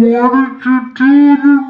What did you do to